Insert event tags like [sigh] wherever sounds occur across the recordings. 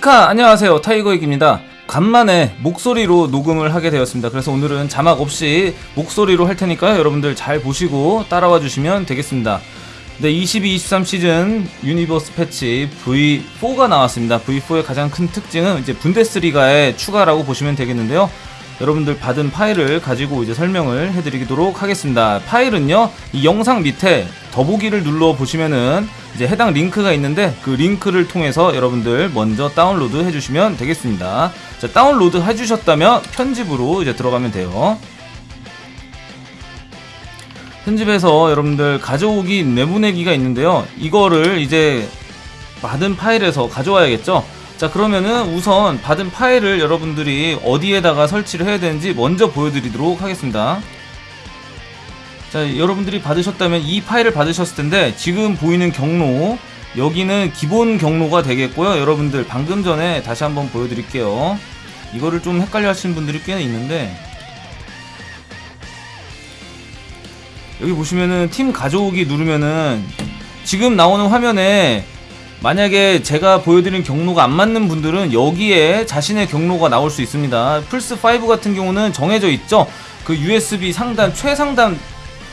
히카 안녕하세요. 타이거익입니다. 간만에 목소리로 녹음을 하게 되었습니다. 그래서 오늘은 자막 없이 목소리로 할 테니까요. 여러분들 잘 보시고 따라와 주시면 되겠습니다. 네 22-23 시즌 유니버스 패치 V4가 나왔습니다. V4의 가장 큰 특징은 이제 분데스리가의 추가라고 보시면 되겠는데요 여러분들 받은 파일을 가지고 이제 설명을 해드리도록 하겠습니다. 파일은요, 이 영상 밑에 더보기를 눌러 보시면은 이제 해당 링크가 있는데 그 링크를 통해서 여러분들 먼저 다운로드 해주시면 되겠습니다. 자, 다운로드 해주셨다면 편집으로 이제 들어가면 돼요. 편집해서 여러분들 가져오기 내보내기가 있는데요. 이거를 이제 받은 파일에서 가져와야겠죠. 자 그러면은 우선 받은 파일을 여러분들이 어디에다가 설치를 해야 되는지 먼저 보여드리도록 하겠습니다. 자 여러분들이 받으셨다면 이 파일을 받으셨을 텐데 지금 보이는 경로 여기는 기본 경로가 되겠고요. 여러분들 방금 전에 다시 한번 보여드릴게요. 이거를 좀 헷갈려 하시는 분들이 꽤 있는데. 여기 보시면은 팀 가져오기 누르면은 지금 나오는 화면에 만약에 제가 보여드린 경로가 안 맞는 분들은 여기에 자신의 경로가 나올 수 있습니다. 플스5 같은 경우는 정해져 있죠. 그 USB 상단, 최상단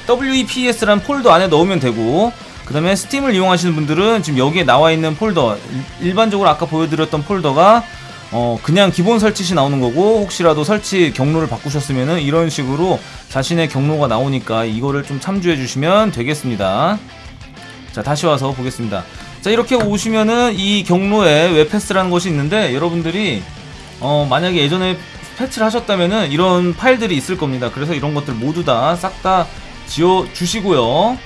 WEPS라는 폴더 안에 넣으면 되고 그 다음에 스팀을 이용하시는 분들은 지금 여기에 나와 있는 폴더 일반적으로 아까 보여드렸던 폴더가 어 그냥 기본 설치시 나오는 거고 혹시라도 설치 경로를 바꾸셨으면은 이런 식으로 자신의 경로가 나오니까 이거를 좀 참조해 주시면 되겠습니다 자 다시 와서 보겠습니다 자 이렇게 오시면은 이 경로에 웹패스라는 것이 있는데 여러분들이 어 만약에 예전에 패치를 하셨다면은 이런 파일들이 있을 겁니다. 그래서 이런 것들 모두 다 싹다 지워 주시고요.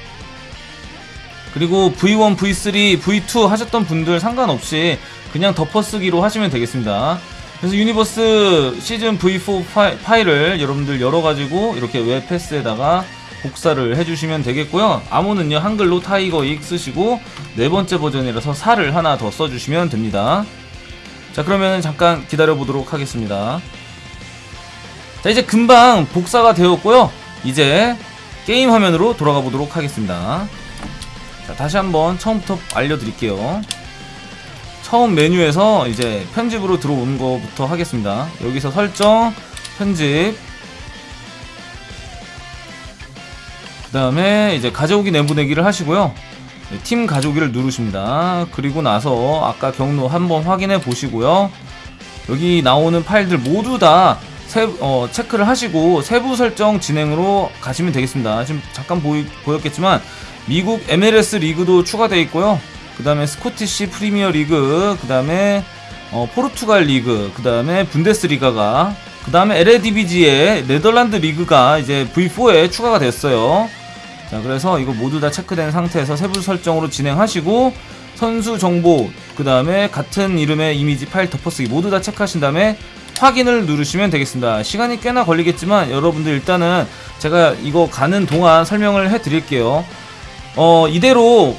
그리고 V1, V3, V2 하셨던 분들 상관없이 그냥 덮어쓰기로 하시면 되겠습니다. 그래서 유니버스 시즌 V4 파일, 을 여러분들 열어가지고 이렇게 웹패스에다가 복사를 해주시면 되겠고요. 암호는요 한글로 타이거 익 쓰시고 네 번째 버전이라서 4를 하나 더 써주시면 됩니다. 자 그러면 잠깐 기다려 보도록 하겠습니다. 자 이제 금방 복사가 되었고요. 이제 게임 화면으로 돌아가 보도록 하겠습니다. 자 다시 한번 처음부터 알려드릴게요. 처음 메뉴에서 이제 편집으로 들어오는 것부터 하겠습니다. 여기서 설정 편집 그 다음에 이제 가져오기 내보내기를 하시고요. 네, 팀 가져오기를 누르십니다. 그리고 나서 아까 경로 한번 확인해 보시고요. 여기 나오는 파일들 모두 다 세, 어, 체크를 하시고 세부 설정 진행으로 가시면 되겠습니다. 지금 잠깐 보이, 보였겠지만 미국 MLS 리그도 추가되어 있고요. 그 다음에 스코티시 프리미어 리그 그 다음에 어, 포르투갈 리그 그 다음에 분데스리가가 그 다음에 LADBG의 네덜란드 리그가 이제 V4에 추가가 됐어요 자 그래서 이거 모두 다 체크된 상태에서 세부 설정으로 진행하시고 선수 정보 그 다음에 같은 이름의 이미지 파일 덮어쓰기 모두 다 체크하신 다음에 확인을 누르시면 되겠습니다. 시간이 꽤나 걸리겠지만 여러분들 일단은 제가 이거 가는 동안 설명을 해 드릴게요. 어 이대로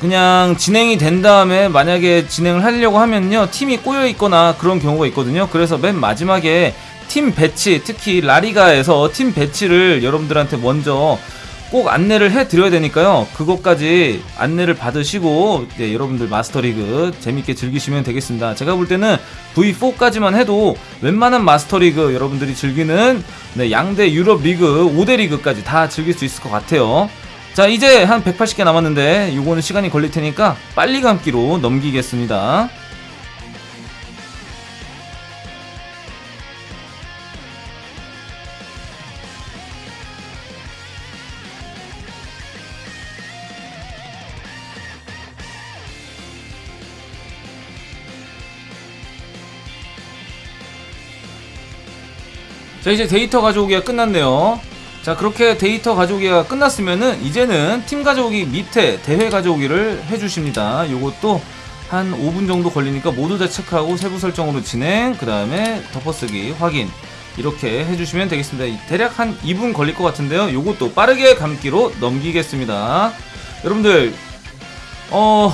그냥 진행이 된 다음에 만약에 진행을 하려고 하면요 팀이 꼬여 있거나 그런 경우가 있거든요. 그래서 맨 마지막에 팀 배치 특히 라리가에서 팀 배치를 여러분들한테 먼저 꼭 안내를 해드려야 되니까요. 그것까지 안내를 받으시고 네, 여러분들 마스터리그 재밌게 즐기시면 되겠습니다. 제가 볼 때는 V4까지만 해도 웬만한 마스터리그 여러분들이 즐기는 네, 양대 유럽 리그 5대 리그까지 다 즐길 수 있을 것 같아요. 자 이제 한 180개 남았는데 이거는 시간이 걸릴 테니까 빨리 감기로 넘기겠습니다. 자 이제 데이터 가져오기가 끝났네요. 자 그렇게 데이터 가져오기가 끝났으면은 이제는 팀 가져오기 밑에 대회 가져오기를 해주십니다. 요것도 한 5분 정도 걸리니까 모두 다 체크하고 세부 설정으로 진행 그 다음에 덮어쓰기 확인. 이렇게 해주시면 되겠습니다. 대략 한 2분 걸릴 것 같은데요. 요것도 빠르게 감기로 넘기겠습니다. 여러분들 어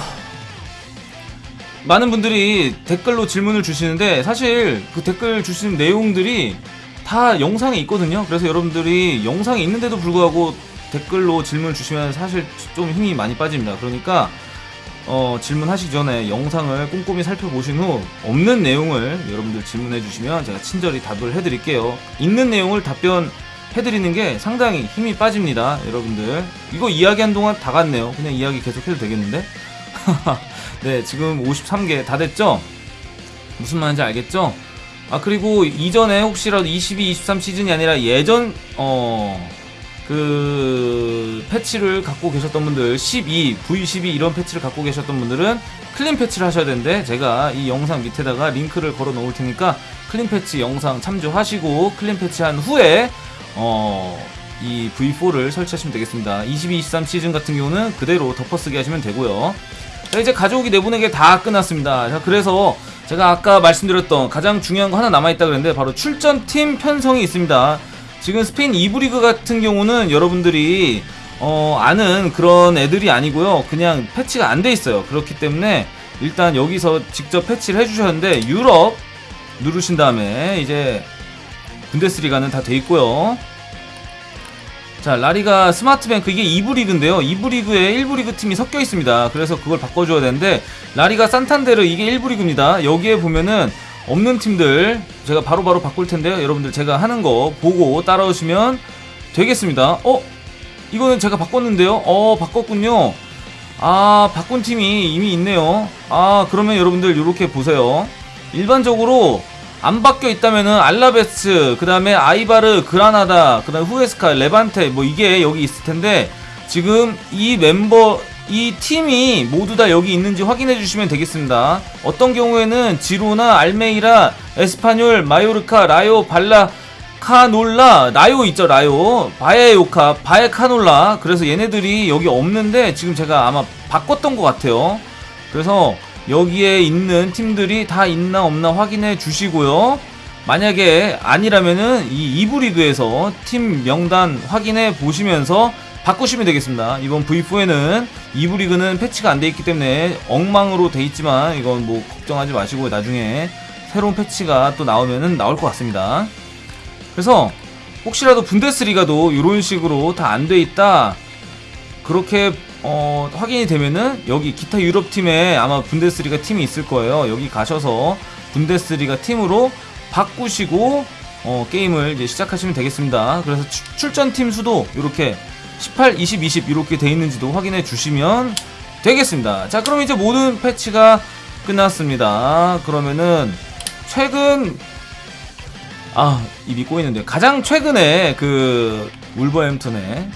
많은 분들이 댓글로 질문을 주시는데 사실 그 댓글 주시는 내용들이 다 영상에 있거든요 그래서 여러분들이 영상에 있는데도 불구하고 댓글로 질문 주시면 사실 좀 힘이 많이 빠집니다 그러니까 어, 질문하시기 전에 영상을 꼼꼼히 살펴보신 후 없는 내용을 여러분들 질문해 주시면 제가 친절히 답을 해드릴게요. 있는 내용을 답변 해드리는 게 상당히 힘이 빠집니다. 여러분들 이거 이야기한 동안 다 갔네요. 그냥 이야기 계속해도 되겠는데? [laughs] 네 지금 53개 다 됐죠? 무슨 말인지 알겠죠? 아 그리고 이전에 혹시라도 22, 23 시즌이 아니라 예전 어 그 패치를 갖고 계셨던 분들 12, V12 이런 패치를 갖고 계셨던 분들은 clean 패치를 하셔야 되는데 제가 이 영상 밑에다가 링크를 걸어 놓을 테니까 clean 패치 영상 참조하시고 clean 패치한 후에 어 이 V4를 설치하시면 되겠습니다. 22, 23 시즌 같은 경우는 그대로 덮어쓰기 하시면 되고요. 자, 이제 가져오기 내보내기 다 끝났습니다. 자, 그래서 제가 아까 말씀드렸던 가장 중요한 거 하나 남아있다 그랬는데 바로 출전팀 편성이 있습니다. 지금 스페인 2부 리그 같은 경우는 여러분들이 어, 아는 그런 애들이 아니고요. 그냥 패치가 안 돼 있어요. 그렇기 때문에 일단 여기서 직접 패치를 해주셨는데 유럽 누르신 다음에 이제 분데스리가는 다 돼 있고요. 자, 라리가 스마트뱅크 이게 2부 리그인데요. 2부 리그에 1부 리그 팀이 섞여 있습니다. 그래서 그걸 바꿔줘야 되는데 라리가 산탄데르 이게 1부 리그입니다. 여기에 보면은 없는 팀들 제가 바로바로 바꿀 텐데요. 여러분들 제가 하는 거 보고 따라오시면 되겠습니다. 어? 이거는 제가 바꿨는데요. 어, 바꿨군요. 아, 바꾼 팀이 이미 있네요. 아, 그러면 여러분들 이렇게 보세요. 일반적으로 안 바뀌어 있다면은 알라베스, 그 다음에 아이바르, 그라나다, 그 다음에 후에스카, 레반테 뭐 이게 여기 있을 텐데 지금 이 멤버 이 팀이 모두 다 여기 있는지 확인해 주시면 되겠습니다. 어떤 경우에는 지로나 알메이라, 에스파뇰, 마요르카, 라요, 발라, 카놀라, 라요 있죠, 라요. 바에요카, 바에카놀라. 그래서 얘네들이 여기 없는데 지금 제가 아마 바꿨던 것 같아요. 그래서 여기에 있는 팀들이 다 있나 없나 확인해 주시고요. 만약에 아니라면은 이 2부 리그에서 팀 명단 확인해 보시면서 바꾸시면 되겠습니다. 이번 V4에는 2부 리그는 패치가 안 돼 있기 때문에 엉망으로 돼 있지만 이건 뭐 걱정하지 마시고 나중에 새로운 패치가 또 나오면은 나올 것 같습니다. 그래서 혹시라도 분데스리가도 이런 식으로 다 안 돼 있다 그렇게 어, 확인이 되면은 여기 기타 유럽 팀에 아마 분데스리가 팀이 있을 거예요. 여기 가셔서 분데스리가 팀으로 바꾸시고 어, 게임을 이제 시작하시면 되겠습니다. 그래서 추, 출전 팀 수도 이렇게 18, 20, 20 이렇게 돼 있는지도 확인해 주시면 되겠습니다. 자, 그럼 이제 모든 패치가 끝났습니다. 그러면은 최근 아 입이 꼬이는데 가장 최근에 그 울버햄튼에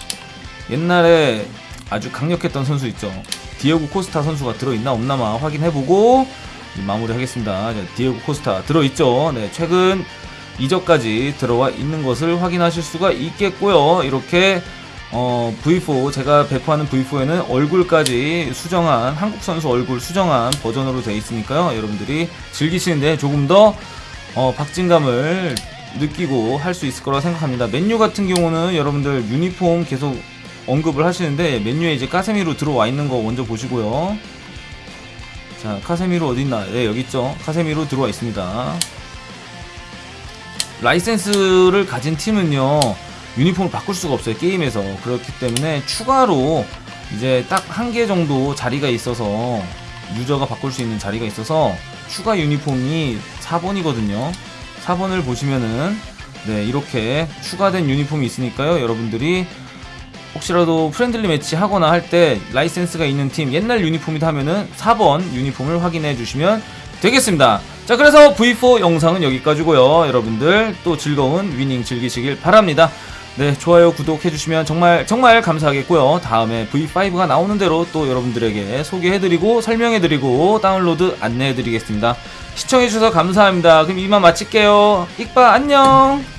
옛날에 아주 강력했던 선수 있죠. 디에고 코스타 선수가 들어있나 없나마 확인해보고 마무리하겠습니다. 자, 디에고 코스타 들어있죠. 네 최근 이적까지 들어와 있는 것을 확인하실 수가 있겠고요. 이렇게 어, V4 제가 배포하는 V4에는 얼굴까지 수정한 한국 선수 얼굴 수정한 버전으로 되어 있으니까요. 여러분들이 즐기시는데 조금 더 어, 박진감을 느끼고 할 수 있을 거라고 생각합니다. 맨유 같은 경우는 여러분들 유니폼 계속 언급을 하시는데 맨유에 이제 카세미로 들어와 있는 거 먼저 보시고요. 자, 카세미로 어딨나? 네, 여기 있죠. 카세미로 들어와 있습니다. 라이센스를 가진 팀은요, 유니폼을 바꿀 수가 없어요, 게임에서. 그렇기 때문에 추가로 이제 딱 한 개 정도 자리가 있어서, 유저가 바꿀 수 있는 자리가 있어서, 추가 유니폼이 4번이거든요. 4번을 보시면은 네 이렇게 추가된 유니폼이 있으니까요 여러분들이 혹시라도 friendly match 하거나 할 때 라이센스가 있는 팀 옛날 유니폼이다 하면은 4번 유니폼을 확인해 주시면 되겠습니다. 자 그래서 V4 영상은 여기까지고요. 여러분들 또 즐거운 위닝 즐기시길 바랍니다. 네 좋아요 구독해 주시면 정말 정말 감사하겠고요. 다음에 V5가 나오는 대로 또 여러분들에게 소개해드리고 설명해드리고 다운로드 안내해드리겠습니다. 시청해주셔서 감사합니다. 그럼 이만 마칠게요. 익바 안녕